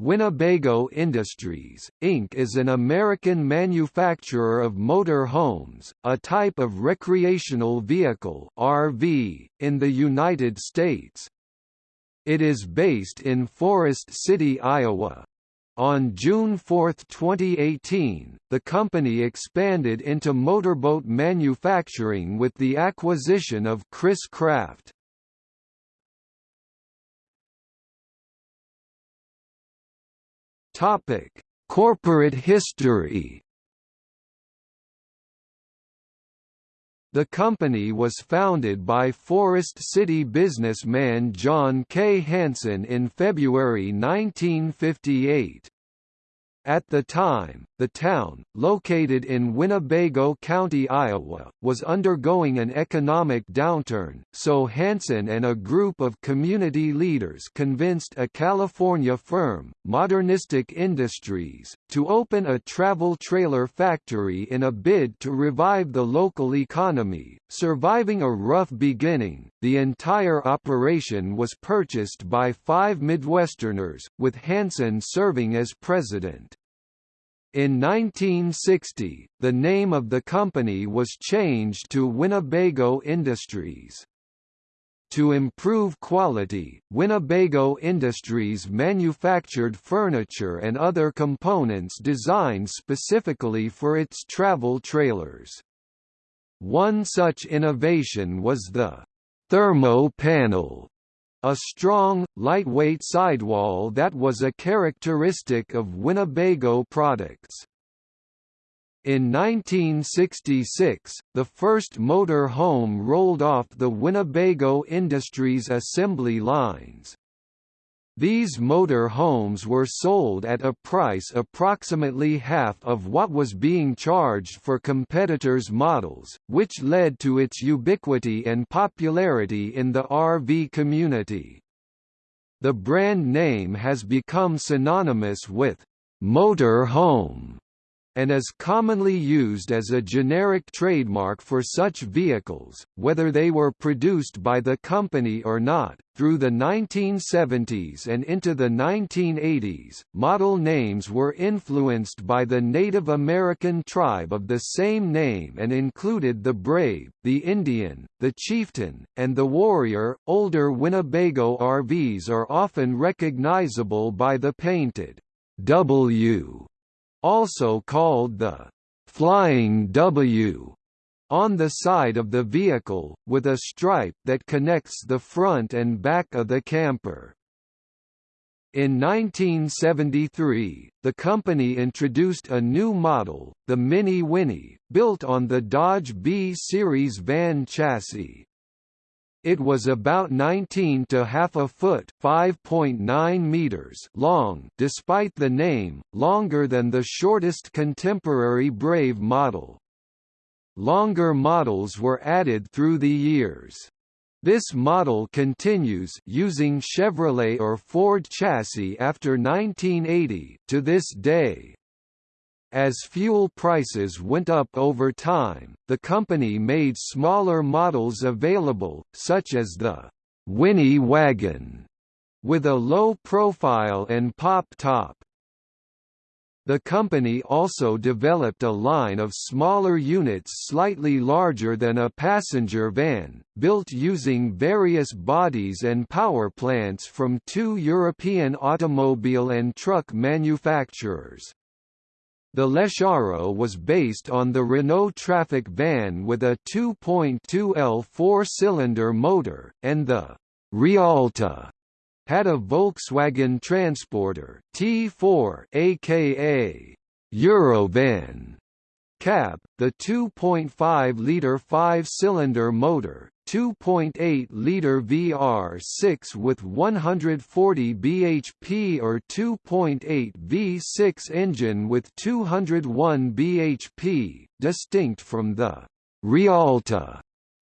Winnebago Industries, Inc. is an American manufacturer of motor homes, a type of recreational vehicle RV, in the United States. It is based in Forest City, Iowa. On June 4, 2018, the company expanded into motorboat manufacturing with the acquisition of Chris-Craft. Topic: Corporate history. The company was founded by Forest City businessman John K. Hanson in February 1958. At the time, the town, located in Winnebago County, Iowa, was undergoing an economic downturn, so Hanson and a group of community leaders convinced a California firm, Modernistic Industries, to open a travel trailer factory in a bid to revive the local economy. Surviving a rough beginning, the entire operation was purchased by five Midwesterners, with Hanson serving as president. In 1960, the name of the company was changed to Winnebago Industries. To improve quality, Winnebago Industries manufactured furniture and other components designed specifically for its travel trailers. One such innovation was the thermo panel, a strong, lightweight sidewall that was a characteristic of Winnebago products. In 1966, the first motor home rolled off the Winnebago Industries assembly lines. These motor homes were sold at a price approximately half of what was being charged for competitors' models, which led to its ubiquity and popularity in the RV community. The brand name has become synonymous with motor home and is commonly used as a generic trademark for such vehicles, whether they were produced by the company or not. Through the 1970s and into the 1980s, model names were influenced by the Native American tribe of the same name and included the Brave, the Indian, the Chieftain, and the Warrior. Older Winnebago RVs are often recognizable by the painted W also called the Flying W on the side of the vehicle, with a stripe that connects the front and back of the camper. In 1973, the company introduced a new model, the Mini Winnie, built on the Dodge B-Series van chassis. It was about 19 to half a foot (5.9 meters) long, despite the name, longer than the shortest contemporary Brave model. Longer models were added through the years. This model continues using Chevrolet or Ford chassis after 1980 to this day. As fuel prices went up over time, the company made smaller models available, such as the Winnie Wagon, with a low profile and pop top. The company also developed a line of smaller units slightly larger than a passenger van, built using various bodies and power plants from two European automobile and truck manufacturers. The LeSharo was based on the Renault Trafic van with a 2.2L four-cylinder motor, and the Rialta had a Volkswagen Transporter T4 aka Eurovan cab, the 2.5-liter five-cylinder motor, 2.8-liter VR6 with 140 bhp or 2.8 V6 engine with 201 bhp, distinct from the Rialta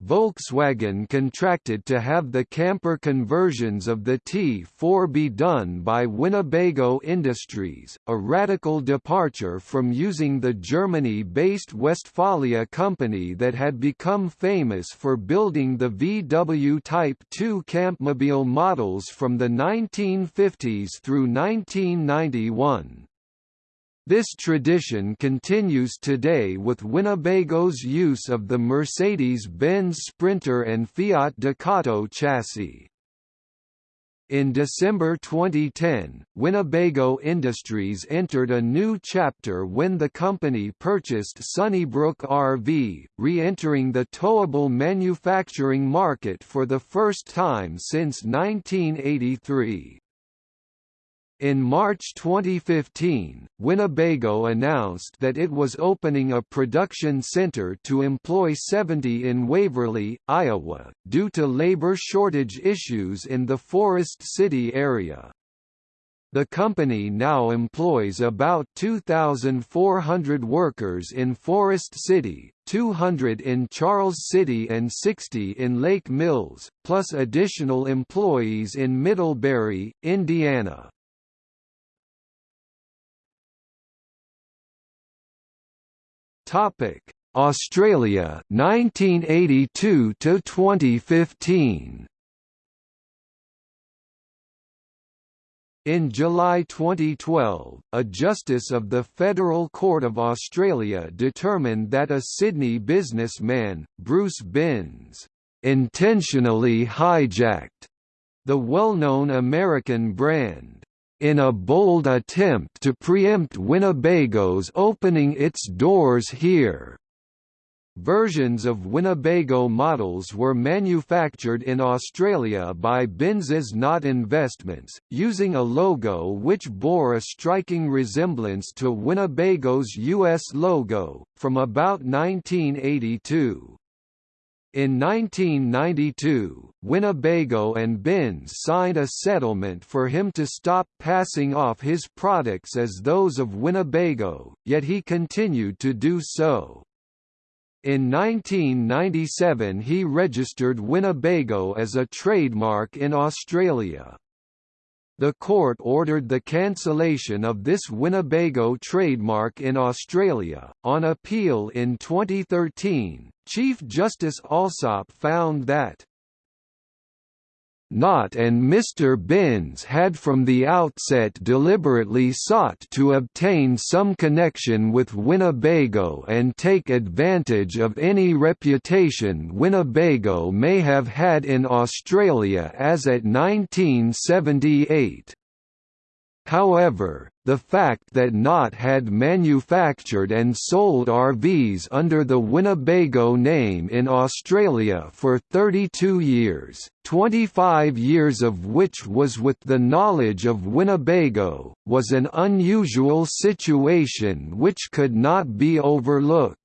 Volkswagen contracted to have the camper conversions of the T4 be done by Winnebago Industries, a radical departure from using the Germany-based Westfalia company that had become famous for building the VW Type 2 campmobile models from the 1950s through 1991. This tradition continues today with Winnebago's use of the Mercedes-Benz Sprinter and Fiat Ducato chassis. In December 2010, Winnebago Industries entered a new chapter when the company purchased Sunnybrook RV, re-entering the towable manufacturing market for the first time since 1983. In March 2015, Winnebago announced that it was opening a production center to employ 70 in Waverly, Iowa, due to labor shortage issues in the Forest City area. The company now employs about 2,400 workers in Forest City, 200 in Charles City and 60 in Lake Mills, plus additional employees in Middlebury, Indiana. Topic: Australia 1982 to 2015. In July 2012, a justice of the Federal Court of Australia determined that a Sydney businessman, Bruce Binns, intentionally hijacked the well-known American brand in a bold attempt to preempt Winnebago's opening its doors here. Versions of Winnebago models were manufactured in Australia by Binns's Knott Investments, using a logo which bore a striking resemblance to Winnebago's U.S. logo, from about 1982. In 1992, Winnebago and Binns signed a settlement for him to stop passing off his products as those of Winnebago, yet he continued to do so. In 1997 he registered Winnebago as a trademark in Australia. The court ordered the cancellation of this Winnebago trademark in Australia. On appeal in 2013, Chief Justice Allsop found that Knott and Mr. Binns had from the outset deliberately sought to obtain some connection with Winnebago and take advantage of any reputation Winnebago may have had in Australia as at 1978. However, the fact that Knott had manufactured and sold RVs under the Winnebago name in Australia for 32 years, 25 years of which was with the knowledge of Winnebago, was an unusual situation which could not be overlooked.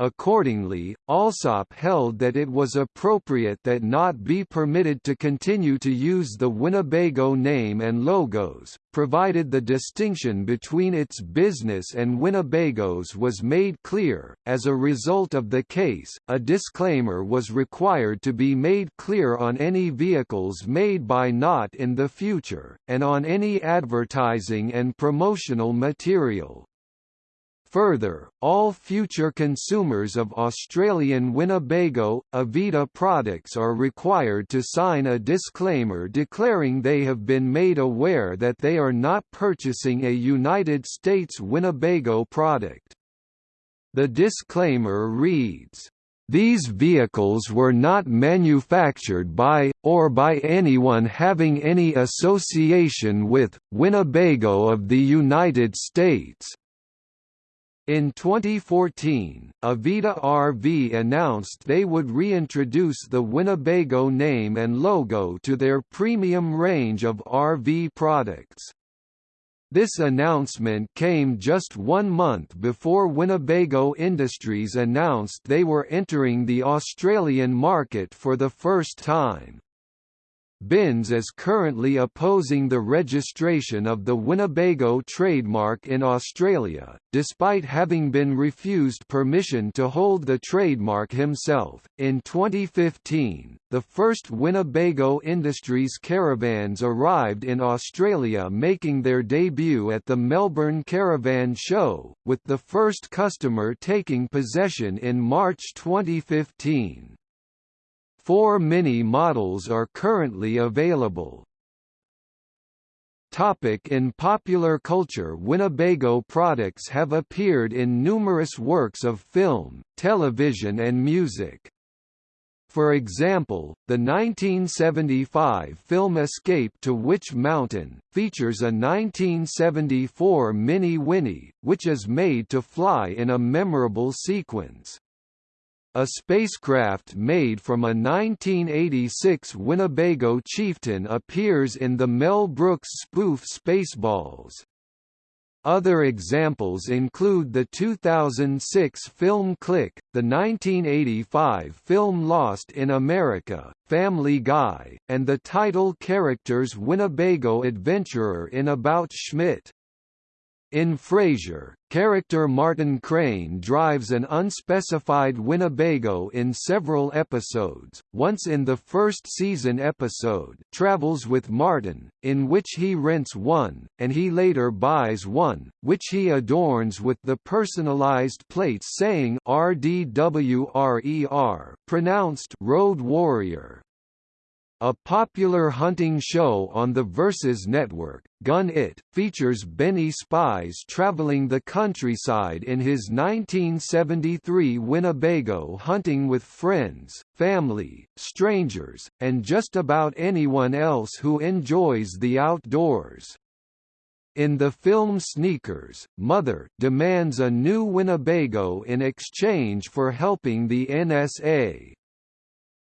Accordingly, Allsop held that it was appropriate that Knott be permitted to continue to use the Winnebago name and logos, provided the distinction between its business and Winnebago's was made clear. As a result of the case, a disclaimer was required to be made clear on any vehicles made by Knott in the future, and on any advertising and promotional material. Further, all future consumers of Australian Winnebago, Avida products are required to sign a disclaimer declaring they have been made aware that they are not purchasing a United States Winnebago product. The disclaimer reads, these vehicles were not manufactured by, or by anyone having any association with, Winnebago of the United States. In 2014, Avida RV announced they would reintroduce the Winnebago name and logo to their premium range of RV products. This announcement came just one month before Winnebago Industries announced they were entering the Australian market for the first time. Binns is currently opposing the registration of the Winnebago trademark in Australia, despite having been refused permission to hold the trademark himself. In 2015, the first Winnebago Industries caravans arrived in Australia, making their debut at the Melbourne Caravan Show, with the first customer taking possession in March 2015. Four Mini models are currently available. Topic in popular culture Winnebago products have appeared in numerous works of film, television and music. For example, the 1975 film Escape to Witch Mountain, features a 1974 Mini Winnie, which is made to fly in a memorable sequence. A spacecraft made from a 1986 Winnebago Chieftain appears in the Mel Brooks spoof Spaceballs. Other examples include the 2006 film Click, the 1985 film Lost in America, Family Guy, and the title character's Winnebago adventurer in About Schmidt. In Frasier, character Martin Crane drives an unspecified Winnebago in several episodes, once in the first season episode Travels with Martin, in which he rents one, and he later buys one, which he adorns with the personalized plates saying RDWRER pronounced Road Warrior. A popular hunting show on the Versus network, Gun It, features Benny Spies traveling the countryside in his 1973 Winnebago hunting with friends, family, strangers, and just about anyone else who enjoys the outdoors. In the film Sneakers, Mother demands a new Winnebago in exchange for helping the NSA.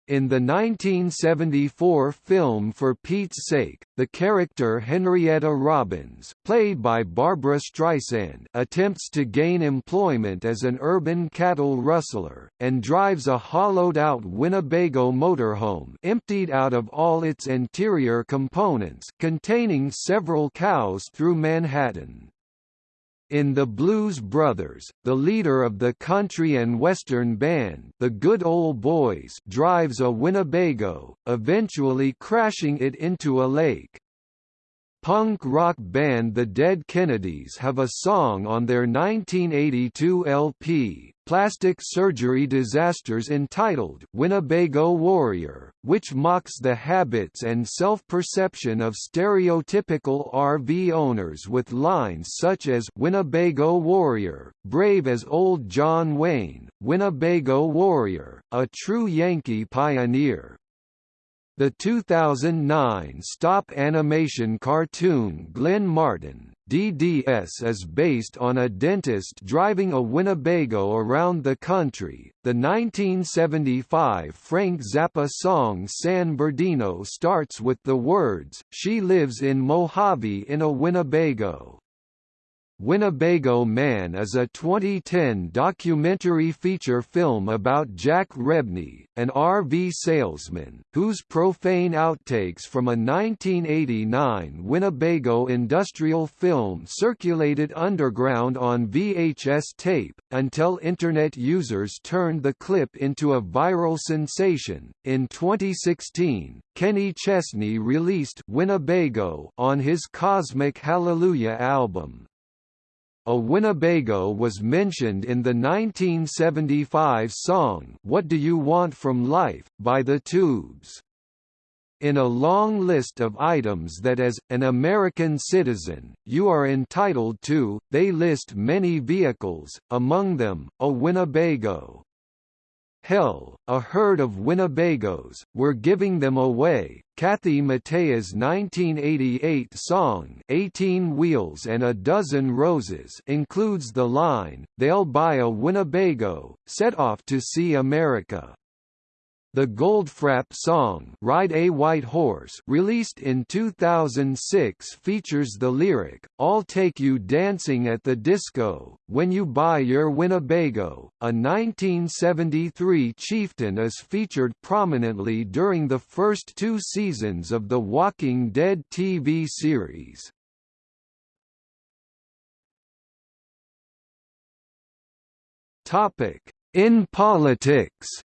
In the 1974 film For Pete's Sake, the character Henrietta Robbins played by Barbra Streisand attempts to gain employment as an urban cattle rustler, and drives a hollowed-out Winnebago motorhome emptied out of all its interior components containing several cows through Manhattan. In The Blues Brothers, the leader of the country and western band the Good Old Boys drives a Winnebago, eventually crashing it into a lake. Punk rock band The Dead Kennedys have a song on their 1982 LP, Plastic Surgery Disasters entitled Winnebago Warrior, which mocks the habits and self-perception of stereotypical RV owners with lines such as Winnebago Warrior, brave as old John Wayne, Winnebago Warrior, a true Yankee pioneer, the 2009 stop animation cartoon Glenn Martin DDS is based on a dentist driving a Winnebago around the country. The 1975 Frank Zappa song San Bernardino starts with the words, She lives in Mojave in a Winnebago. Winnebago Man is a 2010 documentary feature film about Jack Rebney, an RV salesman, whose profane outtakes from a 1989 Winnebago industrial film circulated underground on VHS tape, until Internet users turned the clip into a viral sensation. In 2016, Kenny Chesney released Winnebago on his Cosmic Hallelujah album. A Winnebago was mentioned in the 1975 song What Do You Want From Life, by The Tubes. In a long list of items that as, an American citizen, you are entitled to, they list many vehicles, among them, a Winnebago. Hell, a herd of Winnebagos, we're giving them away. Kathy Mattea's 1988 song 18 Wheels and a Dozen Roses includes the line, they'll buy a Winnebago, set off to see America. The Goldfrapp song Ride a White Horse released in 2006 features the lyric, I'll take you dancing at the disco, when you buy your Winnebago. A 1973 chieftain is featured prominently during the first two seasons of The Walking Dead TV series. In politics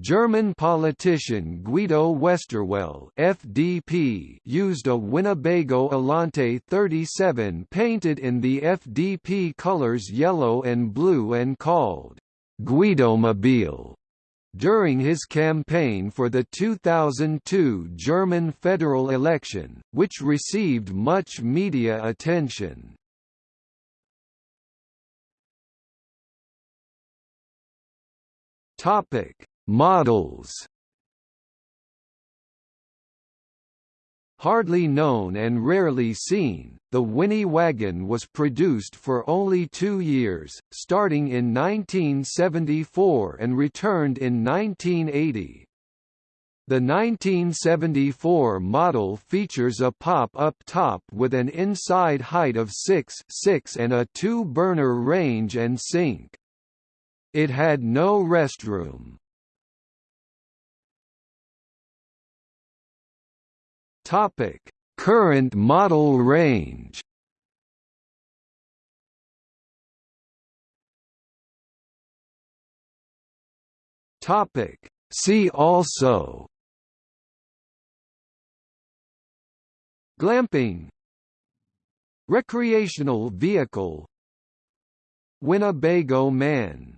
German politician Guido Westerwelle FDP used a Winnebago Elante 37 painted in the FDP colors yellow and blue and called Guidomobile during his campaign for the 2002 German federal election, which received much media attention. Topic Models Hardly known and rarely seen, the Winnie wagon was produced for only two years, starting in 1974 and returned in 1980. The 1974 model features a pop-up top with an inside height of 6, 6 and a two-burner range and sink. It had no restroom. Topic: Current model range. Topic: See also Glamping Recreational vehicle Winnebago Man